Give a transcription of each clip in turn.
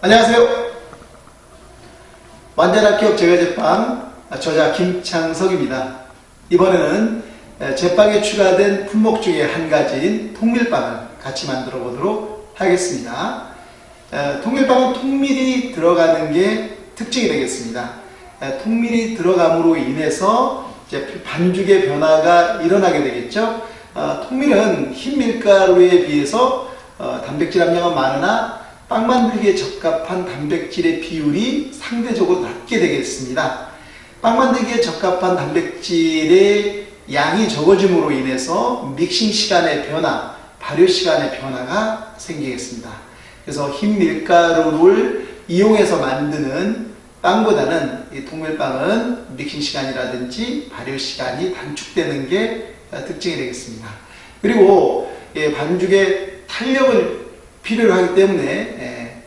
안녕하세요. 완전학기업 제과제빵 저자 김창석입니다. 이번에는 제빵에 추가된 품목 중에 한 가지인 통밀빵을 같이 만들어 보도록 하겠습니다. 통밀빵은 통밀이 들어가는 게 특징이 되겠습니다. 통밀이 들어감으로 인해서 반죽의 변화가 일어나게 되겠죠. 어, 통밀은 흰 밀가루에 비해서 어, 단백질 함량은 많으나 빵 만들기에 적합한 단백질의 비율이 상대적으로 낮게 되겠습니다. 빵 만들기에 적합한 단백질의 양이 적어짐으로 인해서 믹싱 시간의 변화, 발효 시간의 변화가 생기겠습니다. 그래서 흰 밀가루를 이용해서 만드는 빵보다는 이 통밀빵은 믹싱 시간이라든지 발효 시간이 단축되는 게 특징이 되겠습니다. 그리고 예, 반죽의 탄력을 필요로 하기 때문에 예,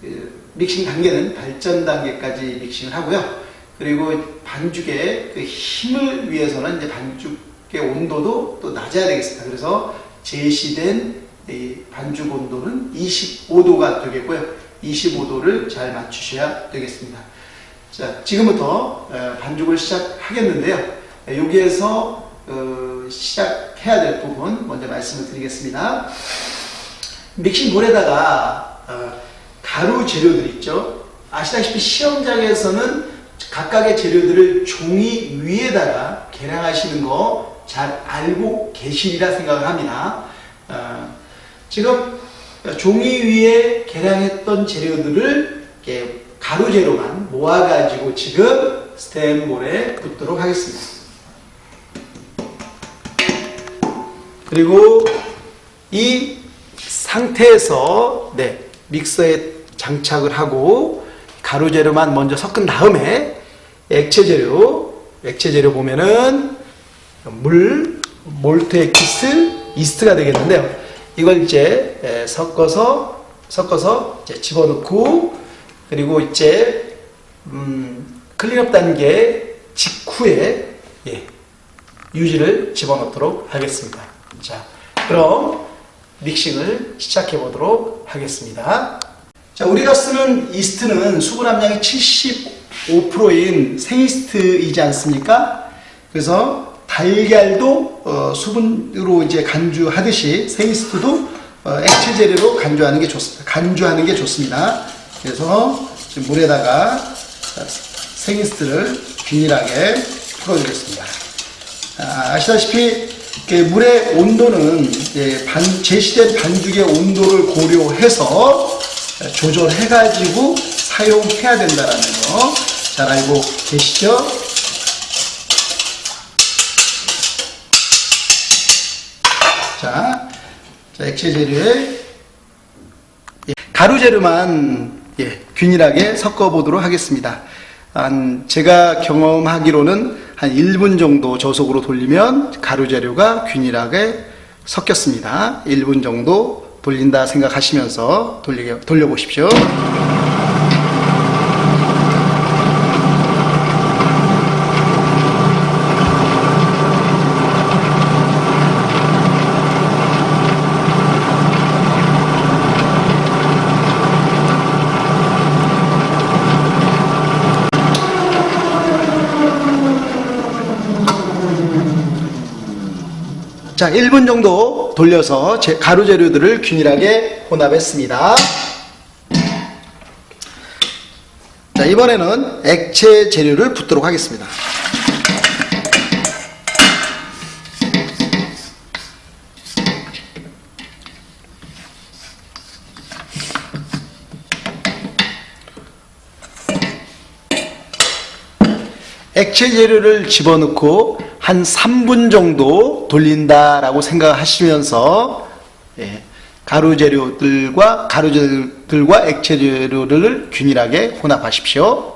그 믹싱 단계는 발전 단계까지 믹싱을 하고요. 그리고 반죽의 그 힘을 위해서는 이제 반죽의 온도도 또 낮아야 되겠습니다. 그래서 제시된 반죽 온도는 25도가 되겠고요. 25도를 잘 맞추셔야 되겠습니다. 자, 지금부터 어, 반죽을 시작하겠는데요. 여기에서 어, 시작해야 될 부분 먼저 말씀을 드리겠습니다. 믹싱 볼에다가 어, 가루 재료들 있죠. 아시다시피 시험장에서는 각각의 재료들을 종이 위에다가 계량하시는 거 잘 알고 계시리라 생각을 합니다. 어, 지금 종이 위에 계량했던 재료들을 가루 재료만 모아가지고 지금 스탠볼에 붓도록 하겠습니다. 그리고 이 상태에서 네, 믹서에 장착을 하고 가루 재료만 먼저 섞은 다음에 액체 재료, 액체 재료 보면은 물, 몰트 엑기스, 이스트가 되겠는데요. 이걸 이제 섞어서 섞어서 이제 집어넣고 그리고 이제 음, clean-up 단계 직후에 예, 유지를 집어넣도록 하겠습니다. 자, 그럼 믹싱을 시작해 보도록 하겠습니다. 자, 우리가 쓰는 이스트는 수분 함량이 75%인 생이스트이지 않습니까? 그래서 달걀도 어, 수분으로 이제 간주하듯이 생이스트도 어, 액체 재료로 간주하는 게 좋습니다. 간주하는 게 좋습니다. 그래서 물에다가 생이스트를 균일하게 풀어주겠습니다. 아, 아시다시피 물의 온도는 반, 제시된 반죽의 온도를 고려해서 조절해가지고 사용해야 된다는 거 잘 알고 계시죠? 자, 자 액체 재료에 예, 가루 재료만 예, 균일하게 섞어 보도록 하겠습니다. 한 제가 경험하기로는 한 1분 정도 저속으로 돌리면 가루 재료가 균일하게 섞였습니다. 1분 정도 돌린다 생각하시면서 돌리게, 돌려보십시오. 자, 1분 정도 돌려서 가루 재료들을 균일하게 혼합했습니다. 자, 이번에는 액체 재료를 붓도록 하겠습니다. 액체 재료를 집어넣고 한 3분 정도 돌린다라고 생각하시면서 예, 가루 재료들과 가루 재료들과 액체 재료를 균일하게 혼합하십시오.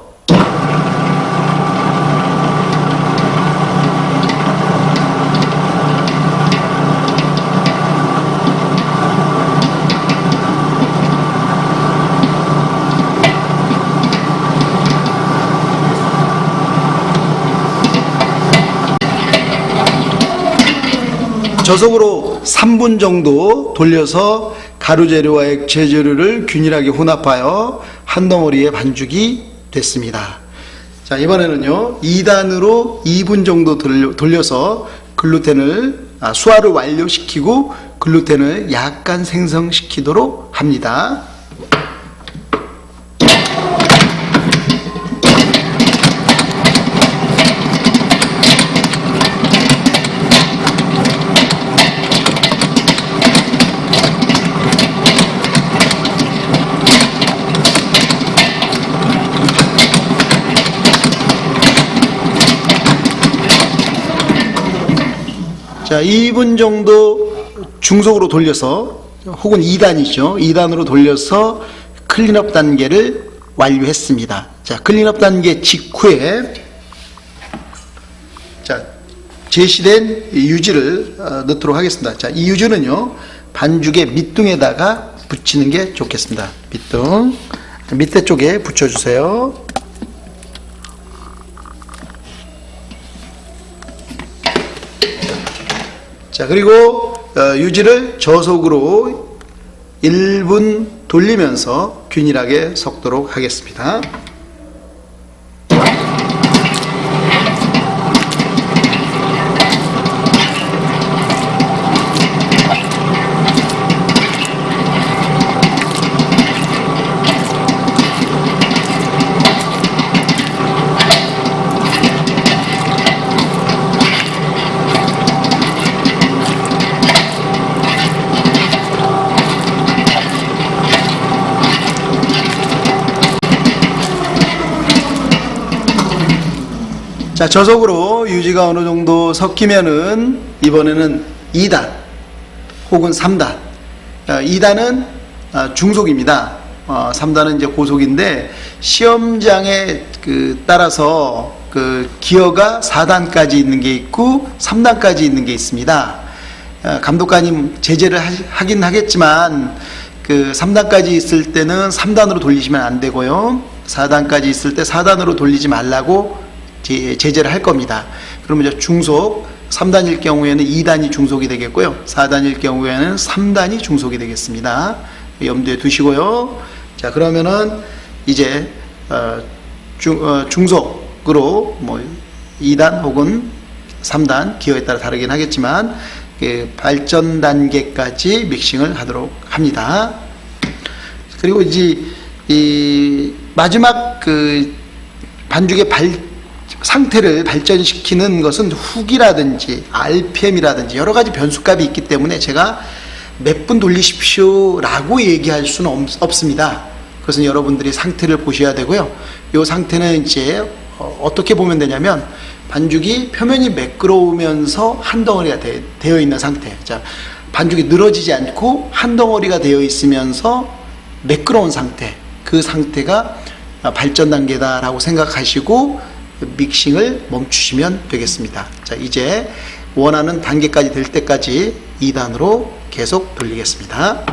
저속으로 3분 정도 돌려서 가루 재료와 액체 재료를 균일하게 혼합하여 한 덩어리의 반죽이 됐습니다. 자, 이번에는요, 2단으로 2분 정도 돌려- 돌려서 글루텐을, 아, 수화를 완료시키고 글루텐을 약간 생성시키도록 합니다. 자, 2분 정도 중속으로 돌려서 혹은 2단이죠. 2단으로 돌려서 clean-up 단계를 완료했습니다. 자, clean-up 단계 직후에 자, 제시된 이 유지를 어, 넣도록 하겠습니다. 자, 이 유지는요. 반죽의 밑둥에다가 붙이는 게 좋겠습니다. 밑둥. 밑에 쪽에 붙여 주세요. 자, 그리고 어, 유지를 저속으로 1분 돌리면서 균일하게 섞도록 하겠습니다. 자, 저속으로 유지가 어느 정도 섞이면은 이번에는 2단 혹은 3단. 2단은 아, 중속입니다. 3단은 이제 고속인데 시험장에 그 따라서 그 기어가 4단까지 있는 게 있고 3단까지 있는 게 있습니다. 어, 감독관님 제재를 하- 하긴 하겠지만 그 3단까지 있을 때는 3단으로 돌리시면 안 되고요. 4단까지 있을 때 4단으로 돌리지 말라고 제- 제재를 할 겁니다. 그러면 이제 중속 3단일 경우에는 2단이 중속이 되겠고요. 4단일 경우에는 3단이 중속이 되겠습니다. 염두에 두시고요. 자, 그러면은 이제 어, 중, 어, 중속으로 뭐 2단 혹은 3단 기호에 따라 다르긴 하겠지만 그 발전 단계까지 믹싱을 하도록 합니다. 그리고 이제 이 마지막 그 반죽의 발 상태를 발전시키는 것은 훅이라든지 RPM이라든지 여러 가지 변수값이 있기 때문에 제가 몇 분 돌리십시오 라고 얘기할 수는 없- 없습니다. 그것은 여러분들이 상태를 보셔야 되고요. 이 상태는 이제 어, 어떻게 보면 되냐면 반죽이 표면이 매끄러우면서 한 덩어리가 되, 되어 있는 상태. 자, 반죽이 늘어지지 않고 한 덩어리가 되어 있으면서 매끄러운 상태. 그 상태가 발전 단계다라고 생각하시고 믹싱을 멈추시면 되겠습니다. 자, 이제 원하는 단계까지 될 때까지 2단으로 계속 돌리겠습니다.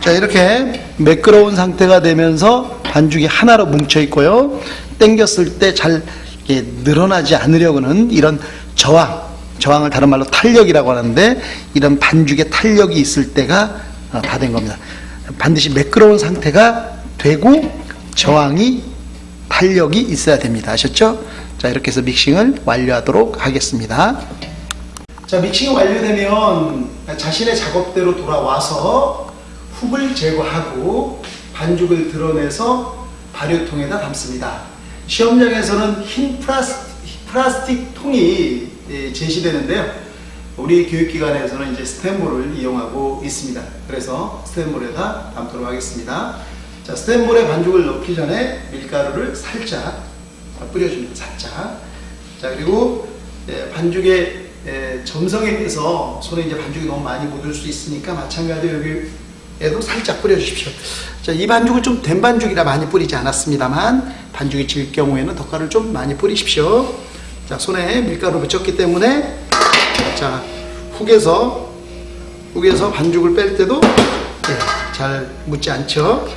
자, 이렇게 매끄러운 상태가 되면서 반죽이 하나로 뭉쳐 있고요. 당겼을 때 잘 늘어나지 않으려고는 이런 저항, 저항을 다른 말로 탄력이라고 하는데 이런 반죽의 탄력이 있을 때가 어, 다된 겁니다. 반드시 매끄러운 상태가 되고 저항이 탄력이 있어야 됩니다. 아셨죠? 자, 이렇게 해서 믹싱을 완료하도록 하겠습니다. 자, 믹싱이 완료되면 자신의 작업대로 돌아와서 훅을 제거하고 반죽을 드러내서 발효통에다 담습니다. 시험장에서는 흰 플라스틱, 플라스틱 통이 예, 제시되는데요. 우리 교육기관에서는 이제 스탠볼을 이용하고 있습니다. 그래서 스탠볼에다 담도록 하겠습니다. 자, 스탠볼에 반죽을 넣기 전에 밀가루를 살짝 뿌려줍니다. 살짝. 자, 그리고 예, 반죽의 예, 점성에 의해서 손에 이제 반죽이 너무 많이 묻을 수 있으니까 마찬가지로 여기 에도 살짝 뿌려주십시오. 자, 이 반죽은 좀된 반죽이라 많이 뿌리지 않았습니다만 반죽이 질 경우에는 덧가루를 좀 많이 뿌리십시오. 자, 손에 밀가루 묻혔기 때문에 자, 훅에서 여기에서 반죽을 뺄 때도 예, 잘 묻지 않죠.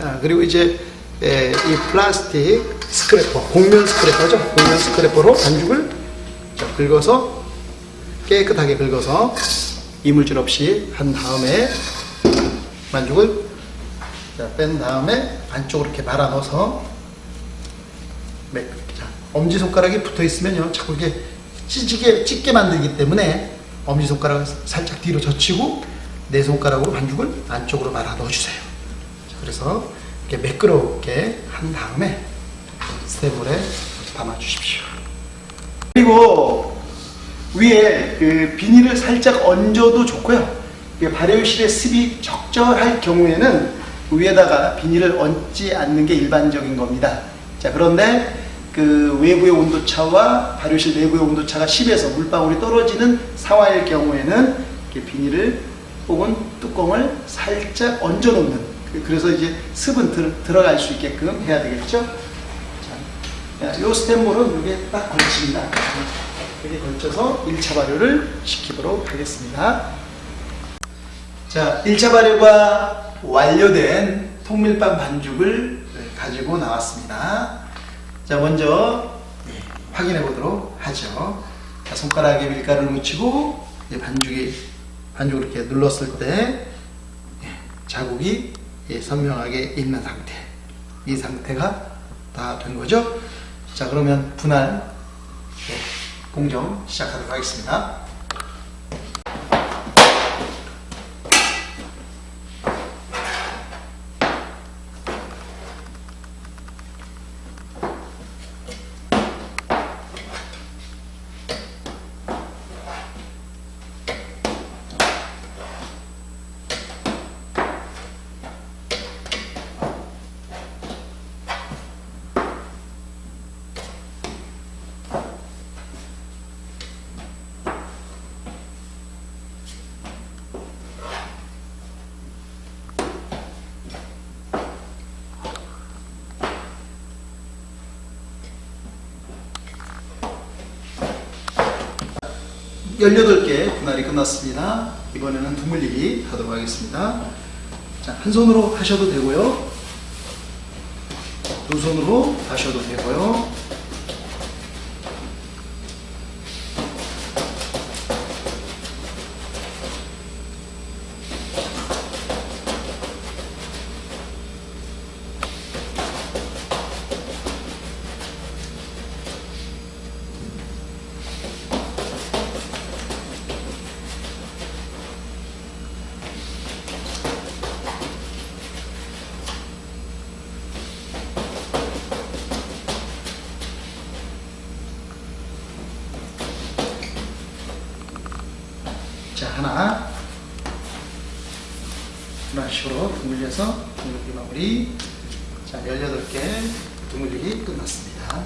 아, 그리고 이제 예, 이 플라스틱 스크래퍼, 곡면 스크래퍼죠. 곡면 스크래퍼로 반죽을 자, 긁어서 깨끗하게 긁어서 이물질 없이 한 다음에 반죽을 자, 뺀 다음에 안쪽으로 이렇게 말아 넣어서 엄지손가락이 붙어 있으면요 자꾸 이렇게 찢게, 찢게 만들기 때문에 엄지손가락을 살짝 뒤로 젖히고 내 손가락으로 반죽을 안쪽으로 말아 넣어주세요. 자, 그래서 이렇게 매끄럽게 한 다음에 스테이블에 담아 주십시오. 그리고 위에 그 비닐을 살짝 얹어도 좋고요. 이 발효실의 습이 적절할 경우에는 위에다가 비닐을 얹지 않는 게 일반적인 겁니다. 자, 그런데 그 외부의 온도차와 발효실 내부의 온도차가 10에서 물방울이 떨어지는 상황일 경우에는 비닐을 혹은 뚜껑을 살짝 얹어 놓는 그- 그래서 이제 습은 들, 들어갈 수 있게끔 해야 되겠죠. 자, 이 스탠볼은 이게 딱 걸칩니다. 이렇게 걸쳐서 1차 발효를 시키도록 하겠습니다. 자, 1차 발효가 완료된 통밀빵 반죽을 가지고 나왔습니다. 자, 먼저 예, 확인해 보도록 하죠. 자, 손가락에 밀가루를 묻히고 예, 반죽이 반죽을 이렇게 눌렀을 때 예, 자국이 예, 선명하게 있는 상태. 이 상태가 다 된 거죠. 자, 그러면 분할 예, 공정 시작하도록 하겠습니다. 열여덟 개 분할이 끝났습니다. 이번에는 두물리기 하도록 하겠습니다. 자, 한 손으로 하셔도 되고요. 두 손으로 하셔도 되고요. 자, 하나. 이런 식으로 두물려서 두물리기 마무리. 자, 18개 두물리기 끝났습니다.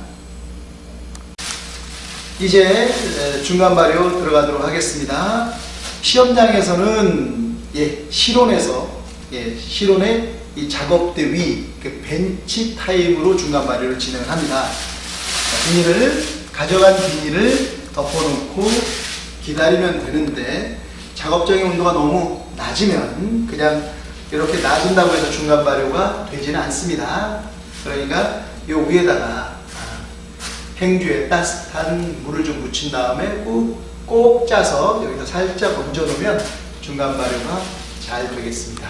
이제 에, 중간 발효 들어가도록 하겠습니다. 시험장에서는 예, 실온에서 예, 실온의 이 작업대 위, 그 벤치 타임으로 중간 발효를 진행을 합니다. 자, 비닐을 가져간 비닐을 덮어놓고 기다리면 되는데 작업장의 온도가 너무 낮으면 그냥 이렇게 놔둔다고 해서 중간 발효가 되지는 않습니다. 그러니까 이 위에다가 아, 행주에 따뜻한 물을 좀 묻힌 다음에 꼭, 꼭 짜서 여기다 살짝 얹어 놓으면 중간 발효가 잘 되겠습니다.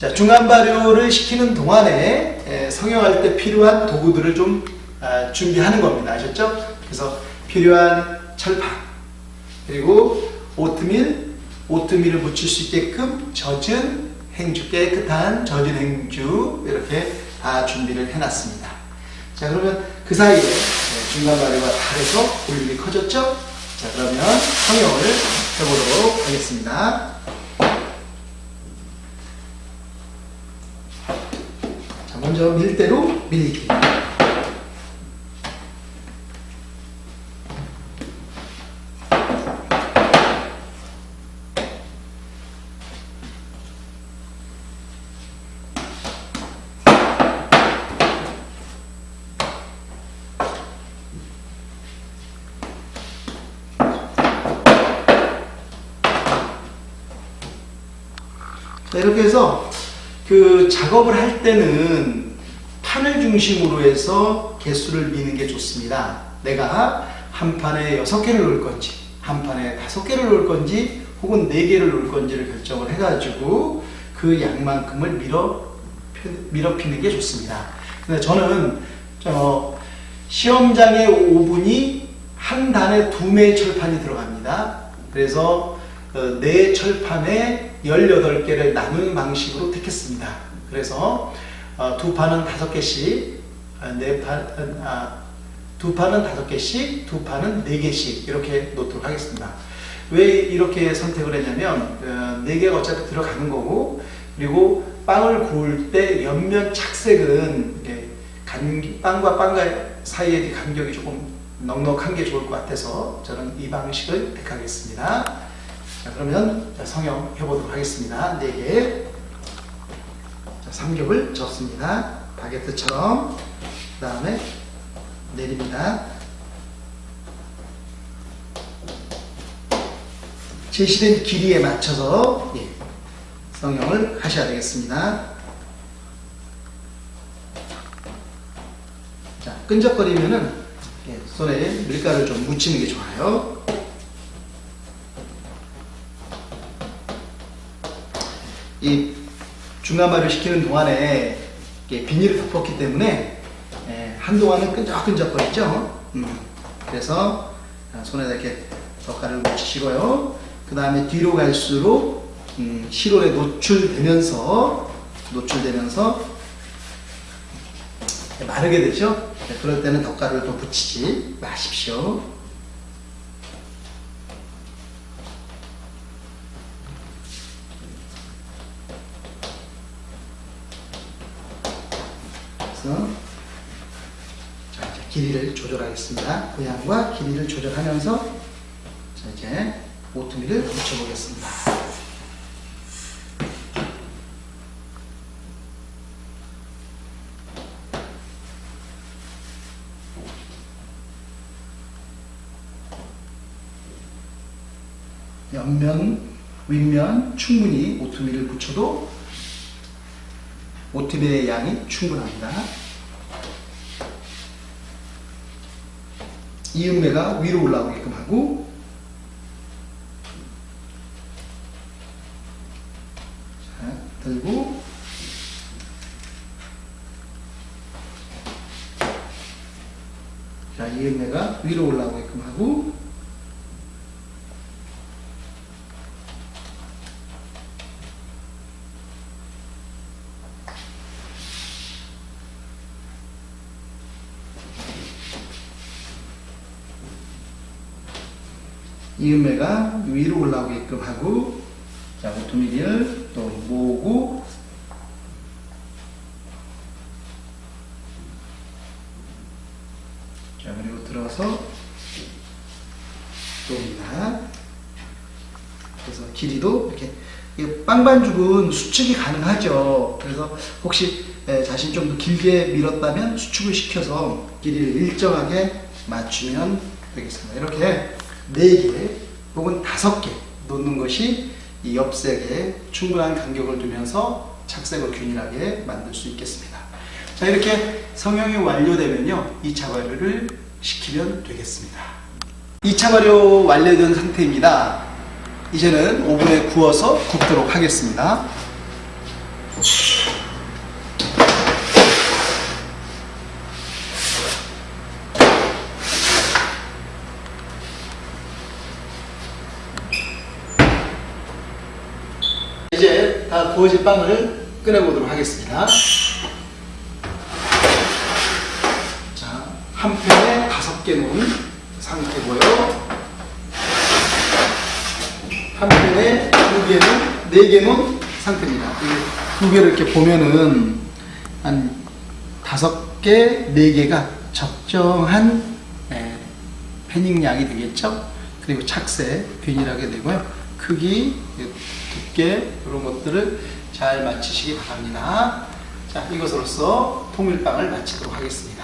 자, 중간 발효를 시키는 동안에 에, 성형할 때 필요한 도구들을 좀 아, 준비하는 겁니다. 아셨죠? 그래서 필요한 철판 그리고 오트밀, 오트밀을 묻힐 수 있게끔 젖은 행주, 깨끗한 젖은 행주 이렇게 다 준비를 해놨습니다. 자 그러면 그 사이에 네, 중간 발효가 다 돼서 볼륨이 커졌죠? 자 그러면 성형을 해보도록 하겠습니다. 자 먼저 밀대로 밀기. 자, 이렇게 해서 그 작업을 할 때는 판을 중심으로 해서 개수를 미는 게 좋습니다. 내가 한 판에 여섯 개를 놓을 건지, 한 판에 다섯 개를 놓을 건지, 혹은 네 개를 놓을 건지를 결정을 해가지고 그 양만큼을 밀어, 밀어 피는 게 좋습니다. 근데 저는 저 시험장의 5분이 한 단에 두 매의 철판이 들어갑니다. 그래서 어, 네 철판에 18개를 나누는 방식으로 택했습니다. 그래서 어, 두 판은 다섯 개씩, 아, 네 판, 아, 두 판은 다섯 개씩, 두 판은 네 개씩 이렇게 놓도록 하겠습니다. 왜 이렇게 선택을 했냐면 어, 네 개가 어차피 들어가는 거고 그리고 빵을 구울 때 옆면 착색은 이렇게 간, 빵과 빵과 사이의 간격이 조금 넉넉한 게 좋을 것 같아서 저는 이 방식을 택하겠습니다. 자, 그러면 자, 성형 해보도록 하겠습니다. 4개. 자, 삼겹을 접습니다. 바게트처럼. 그 다음에 내립니다. 제시된 길이에 맞춰서 예, 성형을 하셔야 되겠습니다. 자, 끈적거리면은 예, 손에 밀가루를 좀 묻히는 게 좋아요. 이 중간발효 시키는 동안에 비닐을 덮었기 때문에 예, 한동안은 끈적끈적거리죠. 음, 그래서 손에다 이렇게 젓갈을 묻히시고요. 그 다음에 뒤로 갈수록 음, 실온에 노출되면서 노출되면서 마르게 되죠. 네, 그럴 때는 덧가루를 또 붙이지 마십시오. 그래서 자, 이제 길이를 조절하겠습니다. 모양과 길이를 조절하면서 자, 이제 오트밀을 붙여보겠습니다. 옆면, 윗면 충분히 오트밀을 붙여도 오트밀의 양이 충분합니다. 이음매가 위로 올라오게끔 하고 자, 들고 자, 이음매가 위로 올라오게끔 하고 이음매가 위로 올라오게끔 하고 자 오토미디를 또 모으고 자 그리고 들어서 또입니다 그래서 길이도 이렇게 이 빵반죽은 수축이 가능하죠 그래서 혹시 에, 자신 좀 더 길게 밀었다면 수축을 시켜서 길이를 일정하게 맞추면 되겠습니다 이렇게 4개 혹은 5개 놓는 것이 이 옆색에 충분한 간격을 두면서 착색을 균일하게 만들 수 있겠습니다. 자 이렇게 성형이 완료되면요 2차 발효를 시키면 되겠습니다. 2차 발효 완료된 상태입니다. 이제는 오븐에 구워서 굽도록 하겠습니다. 이제 다 구워진 빵을 꺼내보도록 하겠습니다. 자, 한 팬에 다섯 개 놓은 상태고요. 한 팬에 두 개는, 네개 놓은 상태입니다. 이두 개를 이렇게 보면은 한 다섯 개, 네 개가 적정한 예, 패닝 양이 되겠죠. 그리고 착색 균일하게 되고요. 크기, 두께 이런 것들을 잘 맞추시기 바랍니다. 자, 이것으로서 통밀빵을 마치도록 하겠습니다.